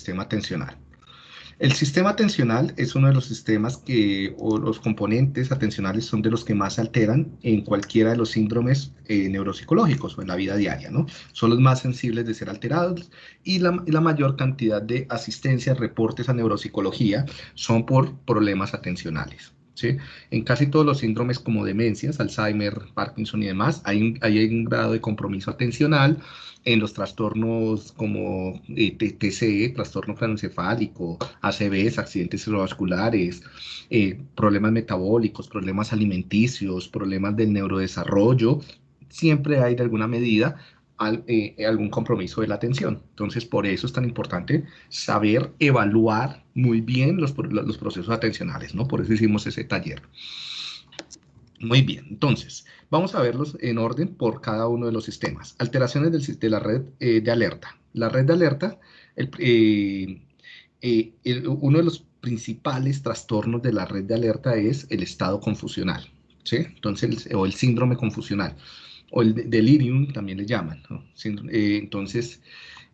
sistema atencional. El sistema atencional es uno de los sistemas que, o los componentes atencionales son de los que más se alteran en cualquiera de los síndromes eh, neuropsicológicos o en la vida diaria, ¿no? Son los más sensibles de ser alterados y la, la mayor cantidad de asistencias, reportes a neuropsicología son por problemas atencionales. En casi todos los síndromes como demencias, Alzheimer, Parkinson y demás, hay hay un grado de compromiso atencional en los trastornos como eh, TCE, trastorno craneoencefálico, ACVs, accidentes cerebrovasculares, eh, problemas metabólicos, problemas alimenticios, problemas del neurodesarrollo, siempre hay de alguna medida eh, algún compromiso de la atención. Entonces, por eso es tan importante saber evaluar muy bien los, los procesos atencionales, ¿no? Por eso hicimos ese taller. Muy bien, entonces, vamos a verlos en orden por cada uno de los sistemas. Alteraciones del, de la red eh, de alerta. La red de alerta, eh, eh, uno de los principales trastornos de la red de alerta es el estado confusional, ¿sí? Entonces, o el síndrome confusional, o el delirium también le llaman, ¿no? entonces,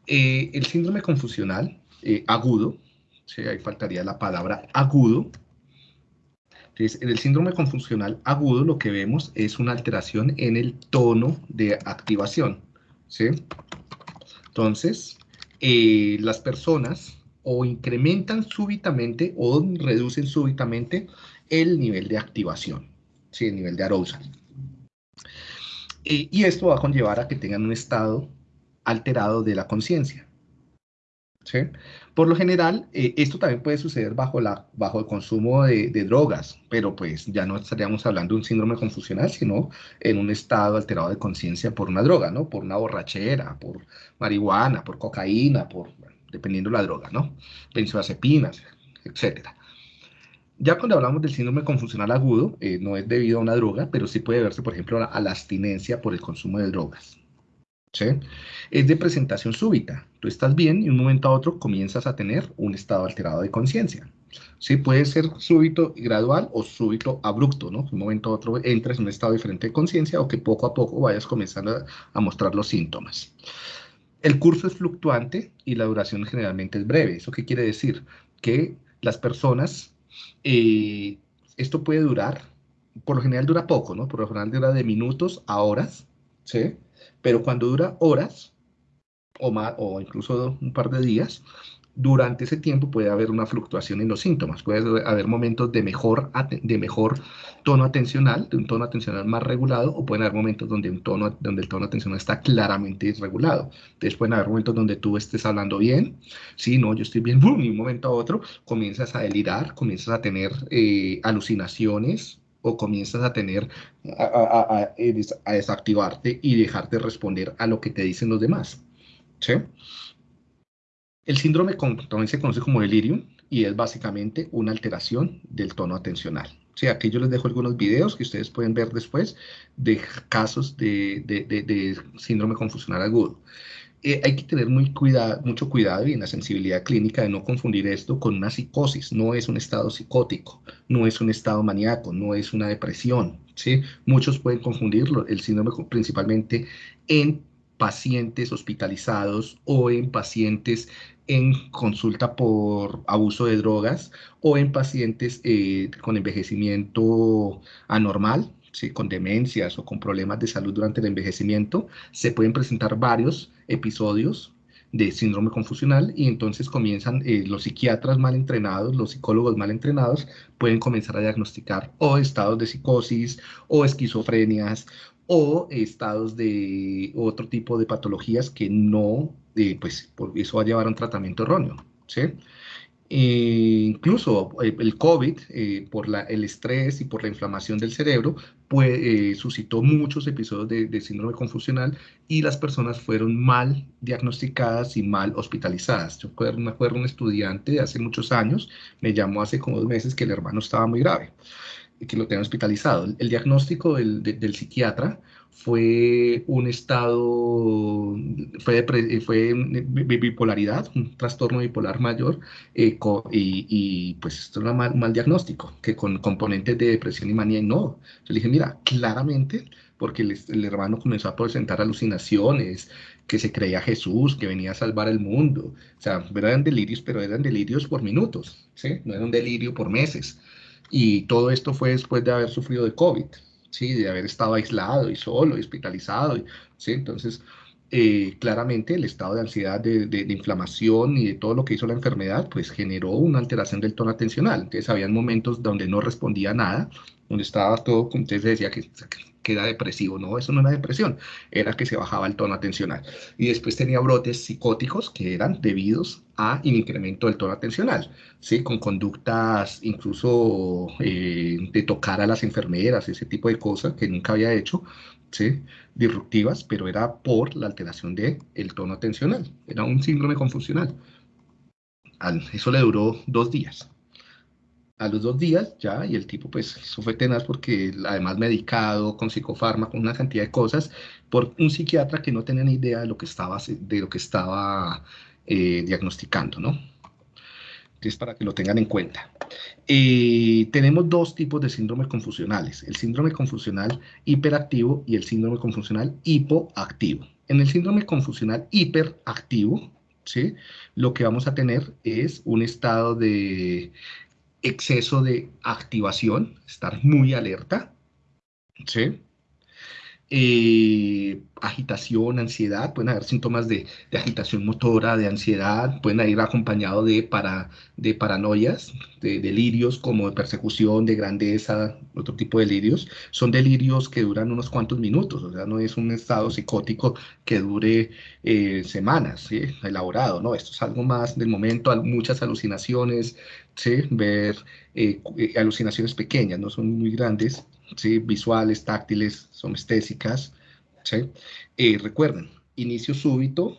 el síndrome confusional agudo, ¿sí? ahí faltaría la palabra agudo, entonces, en el síndrome confusional agudo lo que vemos es una alteración en el tono de activación. ¿sí? Entonces, eh, las personas o incrementan súbitamente o reducen súbitamente el nivel de activación, ¿sí? el nivel de arousal. Eh, y esto va a conllevar a que tengan un estado alterado de la conciencia. Por lo general, eh, esto también puede suceder bajo, el consumo de, drogas, pero pues ya no estaríamos hablando de un síndrome confusional, sino en un estado alterado de conciencia por una droga, ¿no? Por una borrachera, por marihuana, por cocaína, por, dependiendo de la droga, ¿no? Benzodiazepinas, etc. Ya cuando hablamos del síndrome confusional agudo, eh, no es debido a una droga, pero sí puede verse, por ejemplo, a la abstinencia por el consumo de drogas. Es de presentación súbita. Tú estás bien y un momento a otro comienzas a tener un estado alterado de conciencia. ¿sí? Puede ser súbito y gradual o súbito abrupto, ¿no? De un momento a otro entras en un estado diferente de conciencia o que poco a poco vayas comenzando a, mostrar los síntomas. El curso es fluctuante y la duración generalmente es breve. ¿Eso qué quiere decir? Que las personas, eh, esto puede durar, por lo general dura poco, ¿no? Por lo general dura de minutos a horas, ¿sí? Pero cuando dura horas o, más, o incluso un par de días, durante ese tiempo puede haber una fluctuación en los síntomas, puede haber momentos de mejor, de mejor tono atencional, de un tono atencional más regulado, o pueden haber momentos donde, un tono, donde el tono atencional está claramente desregulado. Entonces pueden haber momentos donde tú estés hablando bien, sí, no, yo estoy bien, boom, y un momento a otro comienzas a delirar, comienzas a tener eh, alucinaciones, o comienzas a tener, a, desactivarte y dejarte responder a lo que te dicen los demás. ¿sí? El síndrome también se conoce como delirium y es básicamente una alteración del tono atencional. Sí, aquí yo les dejo algunos videos que ustedes pueden ver después de casos de, de síndrome confusional agudo. Eh, hay que tener mucho cuidado y en la sensibilidad clínica de no confundir esto con una psicosis. No es un estado psicótico, no es un estado maníaco, no es una depresión. ¿sí? Muchos pueden confundirlo, el síndrome principalmente en pacientes hospitalizados o en pacientes en consulta por abuso de drogas o en pacientes eh, con envejecimiento anormal, con demencias o con problemas de salud durante el envejecimiento, se pueden presentar varios episodios de síndrome confusional y entonces comienzan eh, los psiquiatras mal entrenados, los psicólogos mal entrenados, pueden comenzar a diagnosticar o estados de psicosis o esquizofrenias o estados de otro tipo de patologías que no, eh, pues por eso va a llevar a un tratamiento erróneo. ¿sí? Eh, incluso eh, el COVID, eh, por la, el estrés y por la inflamación del cerebro, pues, suscitó muchos episodios de, síndrome confusional y las personas fueron mal diagnosticadas y mal hospitalizadas. Yo me acuerdo un estudiante de hace muchos años, me llamó hace como dos meses que el hermano estaba muy grave que lo tenían hospitalizado. El, diagnóstico del, del psiquiatra fue un estado, fue, fue bipolaridad, un trastorno bipolar mayor, eh, y, pues esto era un mal, diagnóstico, que con componentes de depresión y manía, no. Yo le dije, mira, claramente porque el, hermano comenzó a presentar alucinaciones, que se creía Jesús, que venía a salvar el mundo. O sea, eran delirios, pero eran delirios por minutos, ¿sí? No era un delirio por meses. Y todo esto fue después de haber sufrido de COVID, ¿sí? De haber estado aislado y solo, y hospitalizado, ¿sí? Entonces, eh, claramente el estado de ansiedad, de, de, inflamación y de todo lo que hizo la enfermedad, pues generó una alteración del tono atencional. Entonces, habían momentos donde no respondía nada, donde estaba todo, usted decía, que era depresivo. No, eso no era depresión, era que se bajaba el tono atencional. Y después tenía brotes psicóticos que eran debidos a un incremento del tono atencional, ¿sí? con conductas incluso eh, de tocar a las enfermeras, ese tipo de cosas que nunca había hecho, ¿sí? disruptivas, pero era por la alteración del el tono atencional. Era un síndrome confusional. Eso le duró dos días a los dos días ya, y el tipo pues eso fue tenaz porque además medicado, con con una cantidad de cosas, por un psiquiatra que no tenía ni idea de lo que estaba, de lo que estaba eh, diagnosticando, ¿no? Entonces, para que lo tengan en cuenta. Eh, tenemos dos tipos de síndromes confusionales, el síndrome confusional hiperactivo y el síndrome confusional hipoactivo. En el síndrome confusional hiperactivo, ¿sí? lo que vamos a tener es un estado de exceso de activación, estar muy alerta, ¿sí? Eh, agitación, ansiedad, pueden haber síntomas de, agitación motora, de ansiedad, pueden ir acompañados de, para, de paranoias, de delirios como de persecución, de grandeza, otro tipo de delirios. Son delirios que duran unos cuantos minutos, o sea, no es un estado psicótico que dure eh, semanas, elaborado, ¿no? Esto es algo más del momento, muchas alucinaciones, ¿sí? ver eh, alucinaciones pequeñas, no son muy grandes, ¿sí? visuales, táctiles, somestésicas. ¿sí? Eh, recuerden, inicio súbito,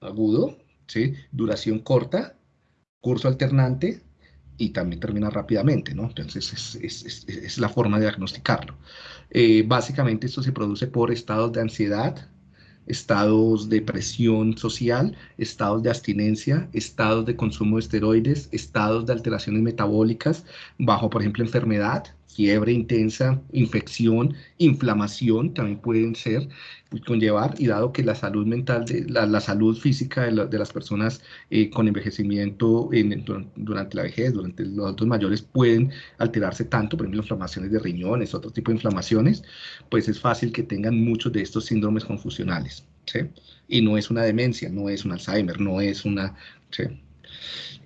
agudo, ¿sí? duración corta, curso alternante y también termina rápidamente, ¿no? Entonces es, la forma de diagnosticarlo. Eh, básicamente esto se produce por estados de ansiedad, estados de presión social, estados de abstinencia, estados de consumo de esteroides, estados de alteraciones metabólicas, bajo, por ejemplo, enfermedad, fiebre intensa, infección, inflamación también pueden ser conllevar y dado que la salud mental, de, la, salud física de, las personas eh, con envejecimiento durante la vejez, durante los adultos mayores pueden alterarse tanto, por ejemplo, inflamaciones de riñones, otro tipo de inflamaciones, pues es fácil que tengan muchos de estos síndromes confusionales. ¿sí? Y no es una demencia, no es un Alzheimer, no es una... ¿sí?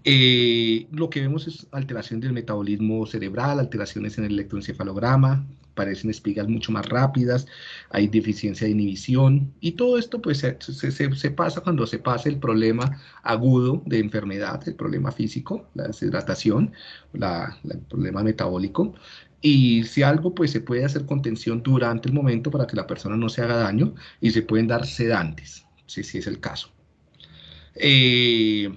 Eh, lo que vemos es alteración del metabolismo cerebral, alteraciones en el electroencefalograma, parecen espigas mucho más rápidas, hay deficiencia de inhibición y todo esto pues se, pasa cuando se pasa el problema agudo de enfermedad, el problema físico, la deshidratación, el problema metabólico y si algo pues se puede hacer contención durante el momento para que la persona no se haga daño y se pueden dar sedantes, si, si es el caso. Eh,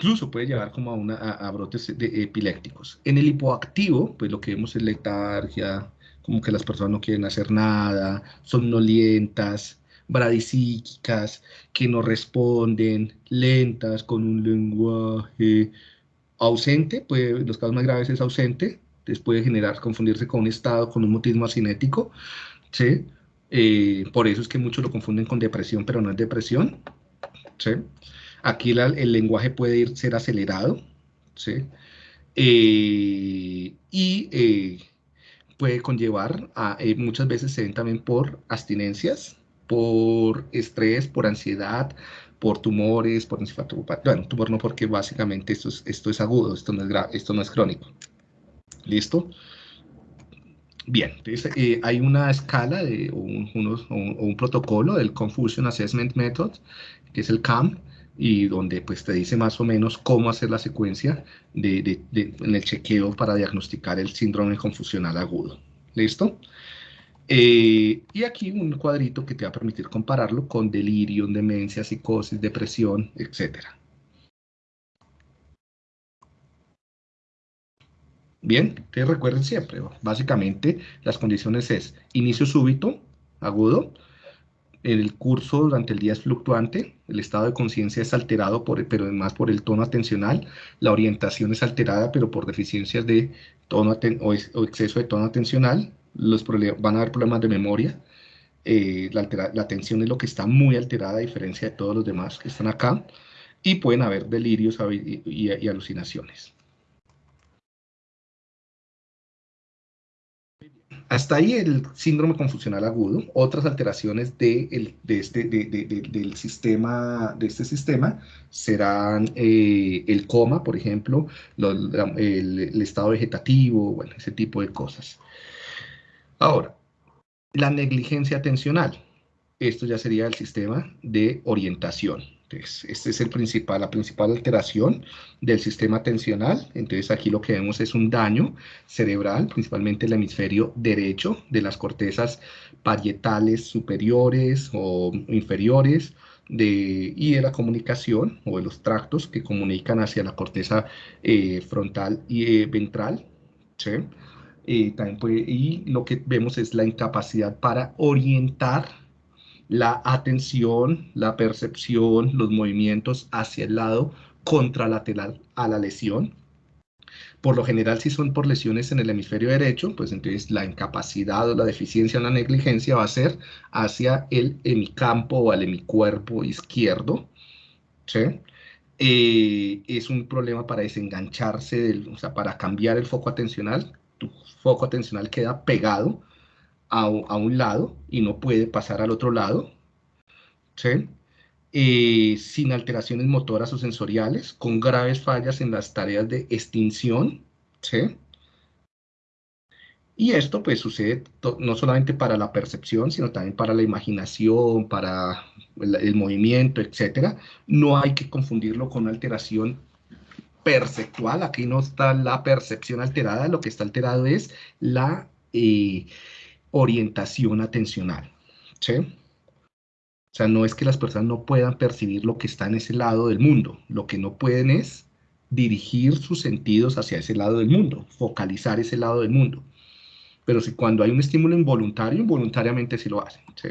incluso puede llevar como a, una, a, brotes de, epilépticos. En el hipoactivo, pues lo que vemos es letargia, como que las personas no quieren hacer nada, somnolientas, bradisíquicas, que no responden, lentas, con un lenguaje ausente, puede, los casos más graves es ausente, después puede generar, confundirse con un estado, con un mutismo asinético, ¿sí? Eh, por eso es que muchos lo confunden con depresión, pero no es depresión, ¿sí? Aquí el lenguaje puede ir, ser acelerado, ¿sí? Eh, y eh, puede conllevar a, eh, muchas veces se ven también por abstinencias, por estrés, por ansiedad, por tumores, por encefalopatía. Bueno, tumor no porque básicamente esto es, esto es agudo, esto no es, esto no es crónico. ¿Listo? Bien, entonces hay una escala un, un, protocolo del Confusion Assessment Method, que es el CAM, y donde pues te dice más o menos cómo hacer la secuencia de, en el chequeo para diagnosticar el síndrome confusional agudo. ¿Listo? Eh, y aquí un cuadrito que te va a permitir compararlo con delirio, demencia, psicosis, depresión, etc. Bien, te recuerden siempre, básicamente las condiciones es inicio súbito, agudo, el curso durante el día es fluctuante, el estado de conciencia es alterado, por, pero además por el tono atencional, la orientación es alterada, pero por deficiencias de tono o, exceso de tono atencional, los van a haber problemas de memoria, eh, la, la, atención es lo que está muy alterada a diferencia de todos los demás que están acá, y pueden haber delirios y alucinaciones. Hasta ahí el síndrome confusional agudo. Otras alteraciones de, este, del sistema, de este sistema serán eh, el coma, por ejemplo, el, estado vegetativo, bueno, ese tipo de cosas. Ahora, la negligencia atencional. Esto ya sería el sistema de orientación. Entonces, esta es la principal alteración del sistema atencional. Entonces, aquí lo que vemos es un daño cerebral, principalmente el hemisferio derecho de las cortezas parietales superiores o inferiores de, y de la comunicación o de los tractos que comunican hacia la corteza eh, frontal y eh, ventral. ¿sí? Eh, y lo que vemos es la incapacidad para orientar la atención, la percepción, los movimientos hacia el lado contralateral a la lesión. Por lo general, si son por lesiones en el hemisferio derecho, pues entonces la incapacidad o la deficiencia o la negligencia va a ser hacia el hemicampo o al hemicuerpo izquierdo. ¿sí? Eh, es un problema para desengancharse, del, o sea, para cambiar el foco atencional. Tu foco atencional queda pegado a, un lado y no puede pasar al otro lado. Eh, sin alteraciones motoras o sensoriales, con graves fallas en las tareas de extinción, ¿sí? Y esto pues sucede no solamente para la percepción, sino también para la imaginación, para el, el movimiento, etc. No hay que confundirlo con una alteración perceptual. Aquí no está la percepción alterada, lo que está alterado es la eh, orientación atencional. ¿sí? O sea, no es que las personas no puedan percibir lo que está en ese lado del mundo. Lo que no pueden es dirigir sus sentidos hacia ese lado del mundo, focalizar ese lado del mundo. Pero si cuando hay un estímulo involuntario, involuntariamente sí lo hacen. ¿sí?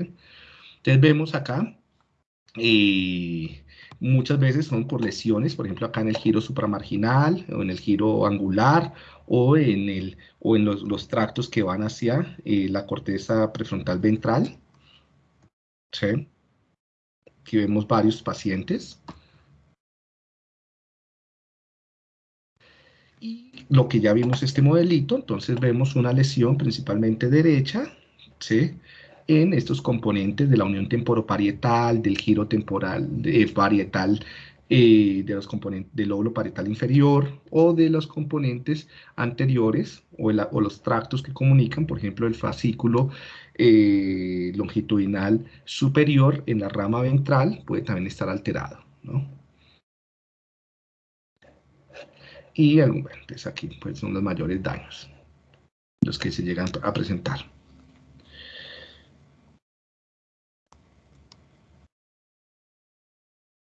Entonces vemos acá, eh, muchas veces son por lesiones, por ejemplo acá en el giro supramarginal o en el giro angular o en, el, o en los, tractos que van hacia eh, la corteza prefrontal ventral. ¿Sí? Aquí vemos varios pacientes. Y lo que ya vimos este modelito, entonces vemos una lesión principalmente derecha, ¿sí? En estos componentes de la unión temporoparietal, del giro temporal de, parietal eh, de los componentes del lóbulo parietal inferior o de los componentes anteriores o, los tractos que comunican, por ejemplo, el fascículo eh, longitudinal superior en la rama ventral puede también estar alterado. Y entonces aquí pues, son los mayores daños, los que se llegan a presentar.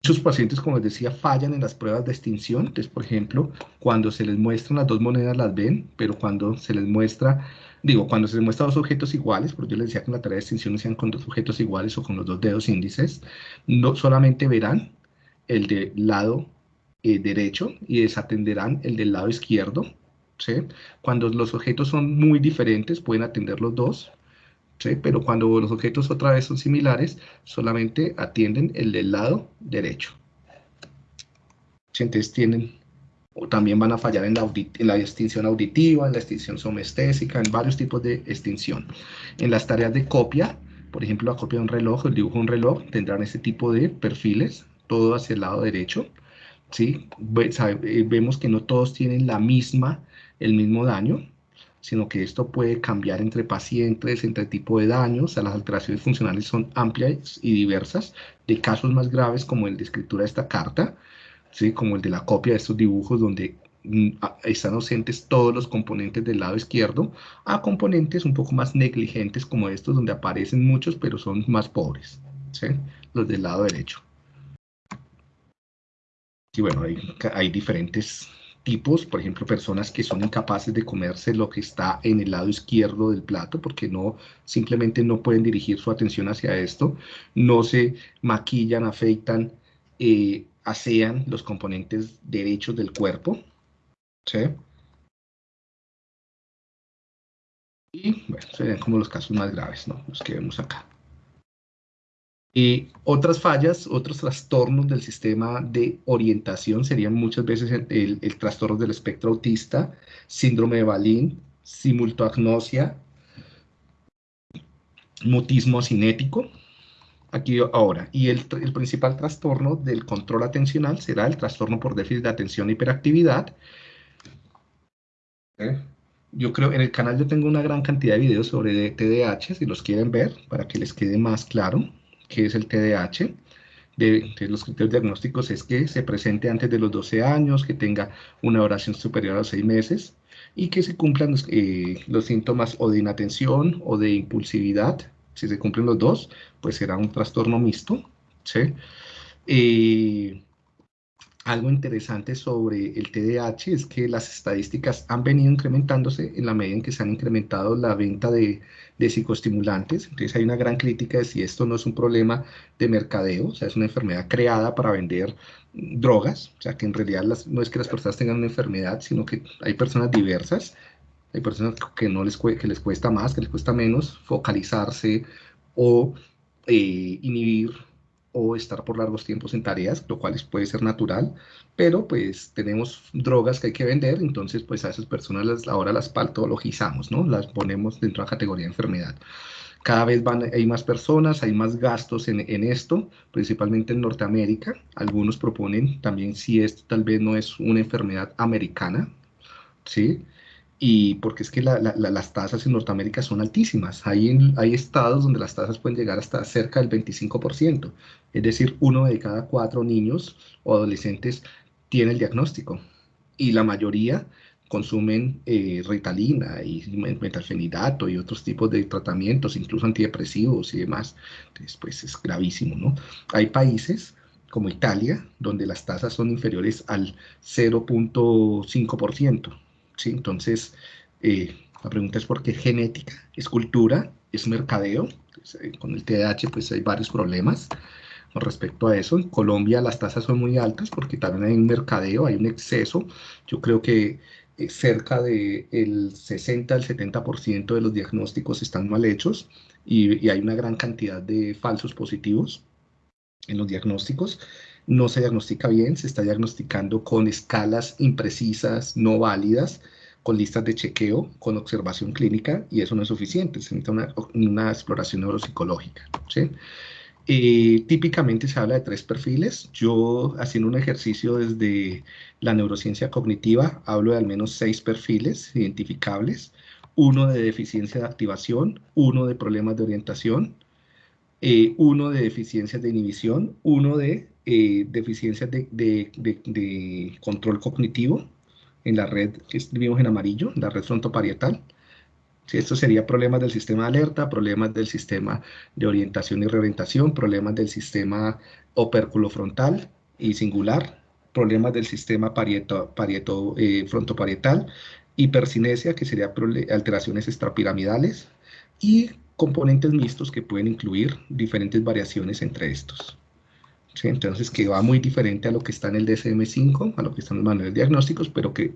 Muchos pacientes, como les decía, fallan en las pruebas de extinción. Entonces, por ejemplo, cuando se les muestran las dos monedas las ven, pero cuando se les muestra, digo, cuando se les muestra dos objetos iguales, porque yo les decía que en la tarea de extinción sean con dos objetos iguales o con los dos dedos índices, no solamente verán el del lado eh, derecho y desatenderán el del lado izquierdo. Cuando los objetos son muy diferentes, pueden atender los dos, pero cuando los objetos otra vez son similares, solamente atienden el del lado derecho. Entonces tienen, o también van a fallar en la, en la extinción auditiva, en la extinción somestésica, en varios tipos de extinción. En las tareas de copia, por ejemplo, la copia de un reloj, el dibujo de un reloj, tendrán ese tipo de perfiles, todo hacia el lado derecho. ¿sí? Eh, vemos que no todos tienen la misma, el mismo daño, sino que esto puede cambiar entre pacientes, entre tipo de daños, o las alteraciones funcionales son amplias y diversas, de casos más graves como el de escritura de esta carta, ¿sí? como el de la copia de estos dibujos donde mm, están ausentes todos los componentes del lado izquierdo, a componentes un poco más negligentes como estos donde aparecen muchos pero son más pobres, ¿sí? los del lado derecho. Y bueno, hay, hay diferentes tipos, por ejemplo, personas que son incapaces de comerse lo que está en el lado izquierdo del plato porque no simplemente no pueden dirigir su atención hacia esto, no se maquillan, afeitan, eh, asean los componentes derechos del cuerpo, ¿sí? Y bueno, serían como los casos más graves, ¿no? Los que vemos acá. Y otras fallas, otros trastornos del sistema de orientación serían muchas veces el, el, trastorno del espectro autista, síndrome de Balín, simultoagnosia, mutismo cinético. Aquí ahora, y el, el, principal trastorno del control atencional será el trastorno por déficit de atención e hiperactividad. ¿Eh? Yo creo, en el canal yo tengo una gran cantidad de videos sobre TDAH, si los quieren ver, para que les quede más claro qué es el TDAH. De, los criterios diagnósticos es que se presente antes de los 12 años, que tenga una oración superior a los 6 meses y que se cumplan los, eh, los síntomas o de inatención o de impulsividad. Si se cumplen los dos, pues será un trastorno mixto. ¿sí? Eh, algo interesante sobre el TDAH es que las estadísticas han venido incrementándose en la medida en que se han incrementado la venta de, psicoestimulantes. Entonces hay una gran crítica de si esto no es un problema de mercadeo, o sea, es una enfermedad creada para vender drogas, o sea, que en realidad no es que las personas tengan una enfermedad, sino que hay personas diversas, hay personas que, no les, que les cuesta más, que les cuesta menos focalizarse o eh, inhibir o estar por largos tiempos en tareas, lo cual puede ser natural, pero pues tenemos drogas que hay que vender, entonces pues a esas personas las, ahora las patologizamos, ¿no? Las ponemos dentro de la categoría de enfermedad. Cada vez van, hay más personas, hay más gastos en, en esto, principalmente en Norteamérica. Algunos proponen también si esto tal vez no es una enfermedad americana, ¿sí? Y porque es que las tasas en Norteamérica son altísimas. Hay, hay estados donde las tasas pueden llegar hasta cerca del 25%, es decir, uno de cada cuatro niños o adolescentes tiene el diagnóstico y la mayoría consumen eh, ritalina y metalfenidato y otros tipos de tratamientos, incluso antidepresivos y demás. Entonces, pues es gravísimo, ¿no? Hay países como Italia, donde las tasas son inferiores al 0.5%. ¿sí? Entonces, eh, la pregunta es por qué genética, es cultura, es mercadeo. Eh, con el TDAH pues hay varios problemas con respecto a eso. En Colombia las tasas son muy altas porque también hay un mercadeo, hay un exceso. Yo creo que eh, cerca del el 60 al 70% de los diagnósticos están mal hechos y hay una gran cantidad de falsos positivos en los diagnósticos no se diagnostica bien, se está diagnosticando con escalas imprecisas, no válidas, con listas de chequeo, con observación clínica, y eso no es suficiente, se necesita una, exploración neuropsicológica. Eh, típicamente se habla de tres perfiles. Yo, haciendo un ejercicio desde la neurociencia cognitiva, hablo de al menos seis perfiles identificables. Uno de deficiencia de activación, uno de problemas de orientación, eh, uno de deficiencias de inhibición, uno de eh, deficiencias de, control cognitivo en la red que vimos en amarillo, la red frontoparietal. Si esto sería problemas del sistema de alerta, problemas del sistema de orientación y reorientación, problemas del sistema opérculo frontal y singular, problemas del sistema parieto, parieto eh, frontoparietal, hipercinesia, que sería alteraciones extrapiramidales, y componentes mixtos que pueden incluir diferentes variaciones entre estos. Entonces, que va muy diferente a lo que está en el DSM-5, a lo que está en los manuales diagnósticos, pero que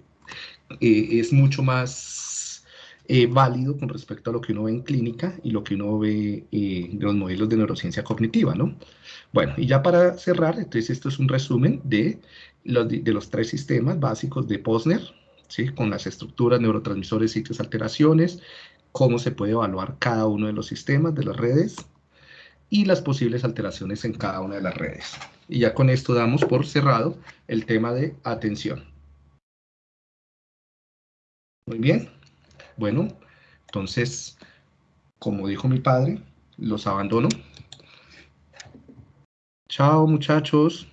eh, es mucho más eh, válido con respecto a lo que uno ve en clínica y lo que uno ve eh, de los modelos de neurociencia cognitiva, ¿no? Bueno, y ya para cerrar, entonces esto es un resumen de los, de, los tres sistemas básicos de Posner, ¿sí? Con las estructuras, neurotransmisores, sitios, alteraciones, cómo se puede evaluar cada uno de los sistemas de las redes y las posibles alteraciones en cada una de las redes. Y ya con esto damos por cerrado el tema de atención. Muy bien. Bueno, entonces, como dijo mi padre, los abandono. Chao, muchachos.